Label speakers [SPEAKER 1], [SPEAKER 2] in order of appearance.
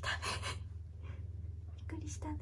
[SPEAKER 1] したね。びっくりしたね。